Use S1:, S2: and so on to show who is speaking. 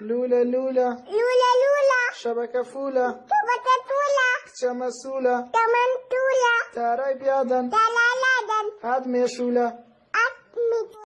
S1: لولا لولا
S2: لولا لولا
S1: شبكة فولة
S2: شبكة فولة
S1: کچە مەسوولە
S2: كمان بيادن
S1: تارای هاد ميشولة